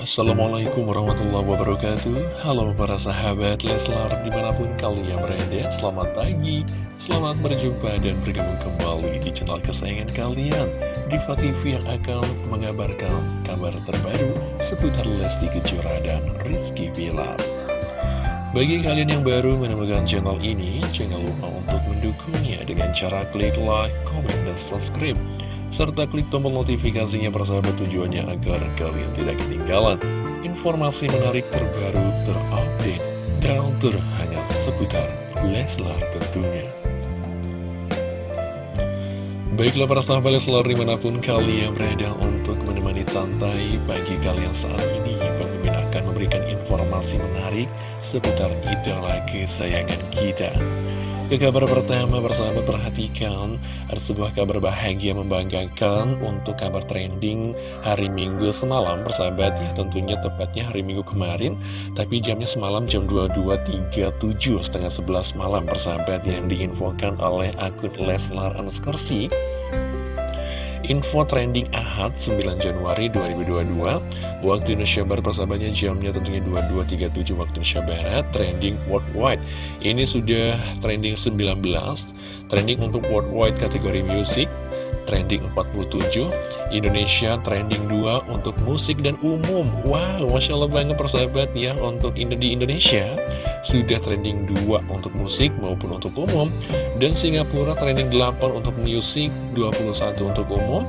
Assalamualaikum warahmatullahi wabarakatuh. Halo para sahabat Leslar di mana pun kalian berada Selamat pagi, selamat berjumpa dan bergabung kembali di channel kesayangan kalian Diva TV yang akan mengabarkan kabar terbaru seputar Lesti Kejora dan Rizky Bilar. Bagi kalian yang baru menemukan channel ini Jangan lupa untuk mendukungnya dengan cara klik like, comment, dan subscribe serta klik tombol notifikasinya persahabat tujuannya agar kalian tidak ketinggalan informasi menarik terbaru terupdate dan terhangat seputar Leslar tentunya. Baiklah para sahabat Leslar di mana pun kalian berada untuk menemani santai pagi kalian saat ini Pemimpin akan memberikan informasi menarik seputar idola kesayangan kita ke kabar pertama bersahabat perhatikan Ada sebuah kabar bahagia membanggakan Untuk kabar trending hari minggu semalam Persahabat ya tentunya tepatnya hari minggu kemarin Tapi jamnya semalam jam 22.37 Setengah 11 malam persahabat Yang diinfokan oleh akun Leslar Anskersi Info trending Ahad 9 Januari 2022 Waktu Indonesia Barat persahabatnya jamnya tentunya 22.37 waktu Indonesia Barat Trending worldwide. Ini sudah trending 19 Trending untuk worldwide kategori music trending 47 Indonesia trending 2 untuk musik dan umum. Wow, Masya Allah banget persahabat ya Untuk di Indonesia sudah trending 2 untuk musik maupun untuk umum. Dan Singapura trending 8 untuk musik 21 untuk umum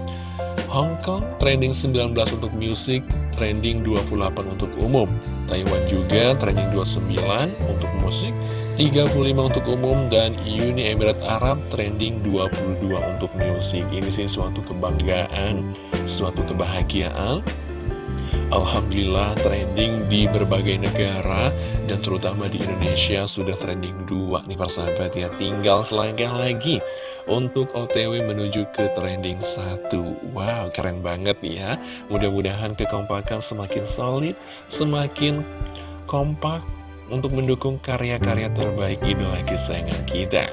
Hong Kong trending 19 untuk musik, trending 28 untuk umum. Taiwan juga trending 29 untuk musik, 35 untuk umum, dan Uni Emirat Arab trending 22 untuk musik. Ini sih suatu kebanggaan, suatu kebahagiaan Alhamdulillah trending di berbagai negara dan terutama di Indonesia sudah trending dua nih persahabat ya. Tinggal selangkah lagi untuk OTW menuju ke trending satu. Wow keren banget ya. Mudah-mudahan kekompakan semakin solid semakin kompak untuk mendukung karya-karya terbaik idola kesayangan kita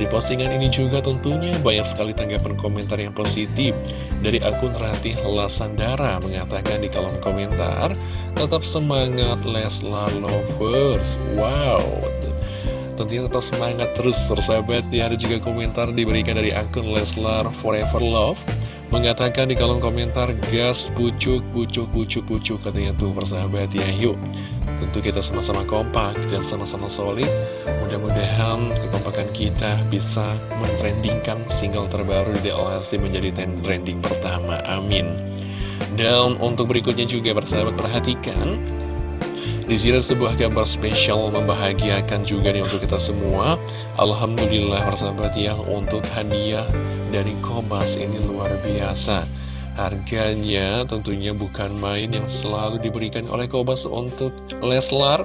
di postingan ini juga tentunya banyak sekali tanggapan komentar yang positif. Dari akun Ratih Lasandara mengatakan di kolom komentar Tetap semangat Leslar Lovers. Wow. Tentunya tetap semangat terus persahabat ya. Ada juga komentar diberikan dari akun Leslar Forever Love. Mengatakan di kolom komentar Gas, pucuk, pucuk, pucuk, pucuk Katanya tuh persahabat ya Yuk. Tentu kita sama-sama kompak dan sama-sama solid Mudah-mudahan kekompakan kita bisa mentrendingkan single terbaru di DLSD menjadi trending pertama. Amin. Dan untuk berikutnya juga bersahabat perhatikan. Di sini sebuah kabar spesial membahagiakan juga nih untuk kita semua. Alhamdulillah persahabat ya untuk hadiah dari Kobas ini luar biasa Harganya tentunya bukan main yang selalu diberikan oleh Kobas untuk Leslar.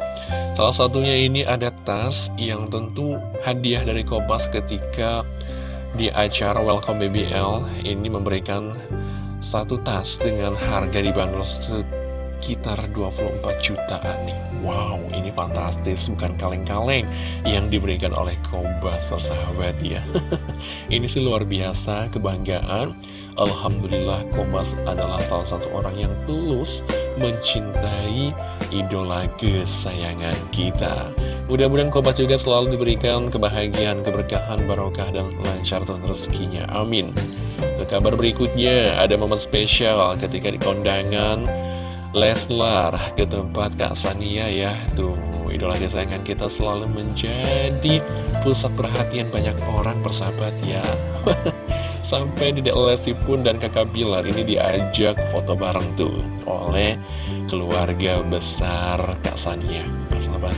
Salah satunya ini ada tas yang tentu hadiah dari Kobas ketika di acara Welcome BBL Ini memberikan satu tas dengan harga dibanderol sekitar 24 jutaan nih. Wow ini fantastis. Bukan kaleng-kaleng yang diberikan oleh Kobas persahabat ya. Ini sih luar biasa kebanggaan Alhamdulillah Kobas adalah salah satu orang yang tulus mencintai idola kesayangan kita Mudah-mudahan Kobas juga selalu diberikan kebahagiaan, keberkahan, barokah, dan lancar dan rezekinya. Amin. Ke kabar berikutnya, ada momen spesial ketika di kondangan Leslar ke tempat Kak Sania ya Tuh idola kesayangan kita selalu menjadi pusat perhatian banyak orang persahabat ya Sampai di Lesti pun dan kakak Bilar ini diajak foto bareng tuh oleh keluarga besar Kak Sania.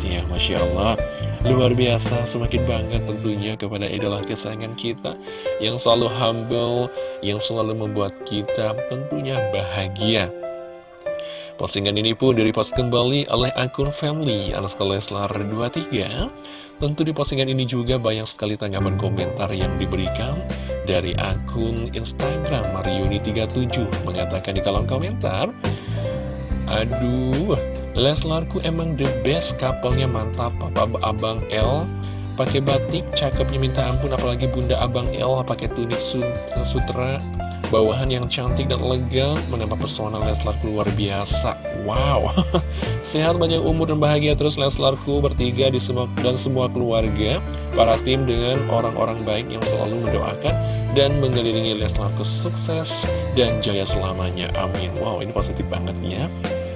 Ya Masya Allah. Luar biasa, semakin bangga tentunya kepada idola kesayangan kita Yang selalu humble, yang selalu membuat kita tentunya bahagia. Postingan ini pun direpost kembali oleh akun family Anas Leslar 23 Tentu di postingan ini juga banyak sekali tanggapan komentar yang diberikan dari akun Instagram Mariuni37 Mengatakan di kolom komentar Aduh, Leslarku emang the best couple mantap Papa Abang L pakai batik cakepnya minta ampun apalagi Bunda Abang L pakai tunik sutra Bawahan yang cantik dan elegan menambah pesona Leslar luar biasa Wow. Sehat banyak umur dan bahagia. Terus Leslarku bertiga di semua, dan semua keluarga Para tim dengan orang-orang baik yang selalu mendoakan Dan mengelilingi Leslarku sukses dan jaya selamanya. Amin. Wow ini positif banget ya.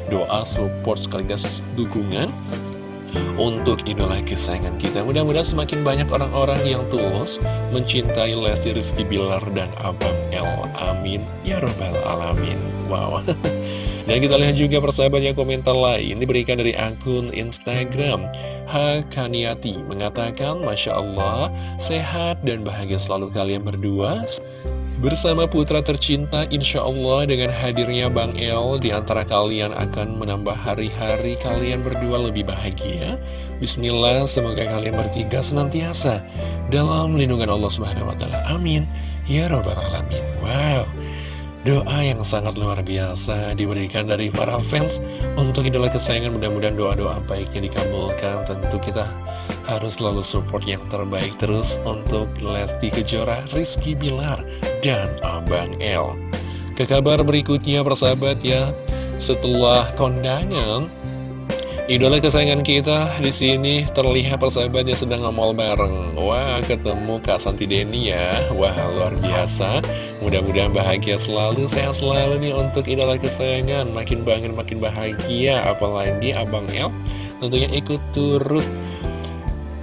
Doa, support, sekaligus dukungan untuk idola kesayangan kita. Mudah-mudahan semakin banyak orang-orang yang tulus mencintai Lesti Rizky Bilar dan Abang El. Amin. Ya Rabbal Alamin. Wow. Dan kita lihat juga persahabatnya komentar lain diberikan dari akun Instagram Hakaniati mengatakan Masya Allah sehat dan bahagia selalu kalian berdua Bersama putra tercinta, insya Allah dengan hadirnya Bang El di antara kalian akan menambah hari-hari kalian berdua lebih bahagia. Bismillah, semoga kalian bertiga senantiasa dalam lindungan Allah Subhanahu Wa Taala. Amin. Ya Rabbal Alamin. Wow. Doa yang sangat luar biasa diberikan dari para fans untuk idola kesayangan mudah-mudahan doa-doa baiknya dikabulkan tentu kita harus selalu support yang terbaik terus untuk Lesti Kejora, Rizky Bilar, dan Abang L. Ke kabar berikutnya persahabat ya, setelah kondangan Idola kesayangan kita di sini terlihat persahabatnya sedang ngemol bareng. Wah, ketemu Kak Santi Deni ya. Wah, luar biasa. Mudah-mudahan bahagia selalu, sehat selalu nih untuk idola kesayangan. Makin bangun, makin bahagia. Apalagi Abang El tentunya ikut turut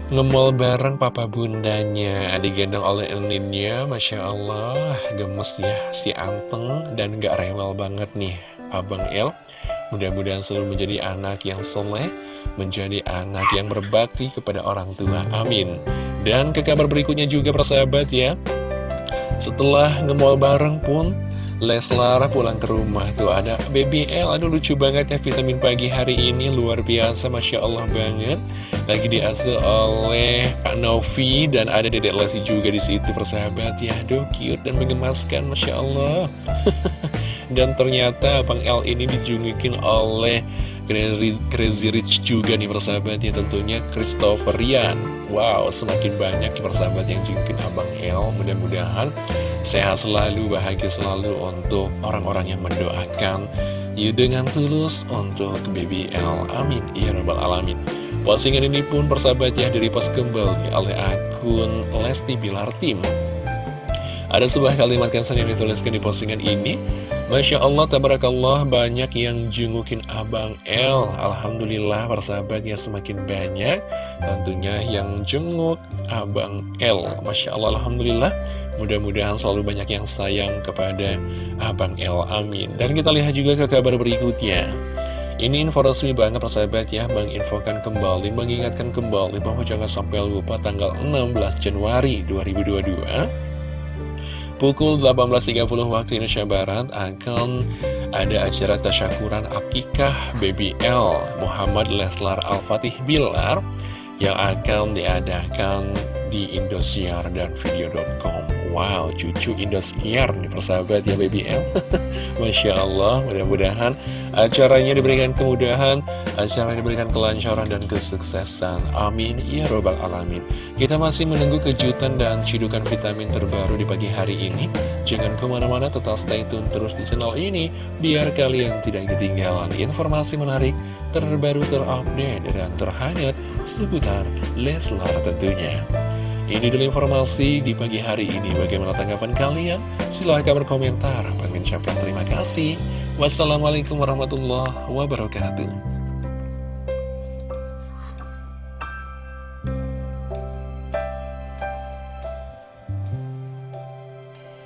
ngemol bareng papa bundanya digendong oleh Eninnya Masya Allah gemes ya si anteng dan gak rewel banget nih Abang El Mudah-mudahan selalu menjadi anak yang soleh, menjadi anak yang berbakti kepada orang tua. Amin. Dan ke kabar berikutnya juga persahabat ya. Setelah ngemol bareng pun, Leslar pulang ke rumah tuh ada BBL aduh lucu banget ya vitamin pagi hari ini luar biasa Masya Allah banget lagi diasuh oleh Pak Novi dan ada Dedek Lesi juga di situ persahabat ya aduh cute dan mengemaskan Masya Allah Dan ternyata Bang L ini dijungikin oleh Crazy Rich juga nih persahabat ya tentunya Christopher Rian. Wow semakin banyak persahabat yang jungikin Abang L. Mudah-mudahan sehat selalu, bahagia selalu untuk orang-orang yang mendoakan You dengan tulus untuk BBL Amin. Ya Rabbal Alamin. Postingan ini pun persahabat ya post kembali oleh akun Lesti Bilar Tim. Ada sebuah kalimat kansan yang dituliskan di postingan ini Masya Allah, tabarakallah, banyak yang jengukin Abang L. Alhamdulillah, persahabatnya semakin banyak. Tentunya yang jenguk Abang L. Masya Allah, Alhamdulillah. Mudah-mudahan selalu banyak yang sayang kepada Abang L. Amin. Dan kita lihat juga ke kabar berikutnya. Ini info resmi banget persahabat ya Menginfokan kembali, mengingatkan kembali Bahwa jangan sampai lupa tanggal 16 Januari 2022 Pukul 18.30 waktu Indonesia Barat akan ada acara tasyakuran Akikah BBL Muhammad Leslar Al-Fatih Bilar yang akan diadakan di Indosiar dan Video.com Wow, cucu Indosiar nih persahabat ya BBL Masya Allah, mudah-mudahan acaranya diberikan kemudahan Acaranya diberikan kelancaran dan kesuksesan Amin, ya robbal alamin Kita masih menunggu kejutan dan cidukan vitamin terbaru di pagi hari ini Jangan ke mana-mana, tetap stay tune terus di channel ini Biar kalian tidak ketinggalan informasi menarik Terbaru, terupdate, dan terhangat Seputar Leslar tentunya ini dulu informasi di pagi hari ini. Bagaimana tanggapan kalian? Silahkan berkomentar. Kami ucapkan terima kasih. Wassalamualaikum warahmatullahi wabarakatuh.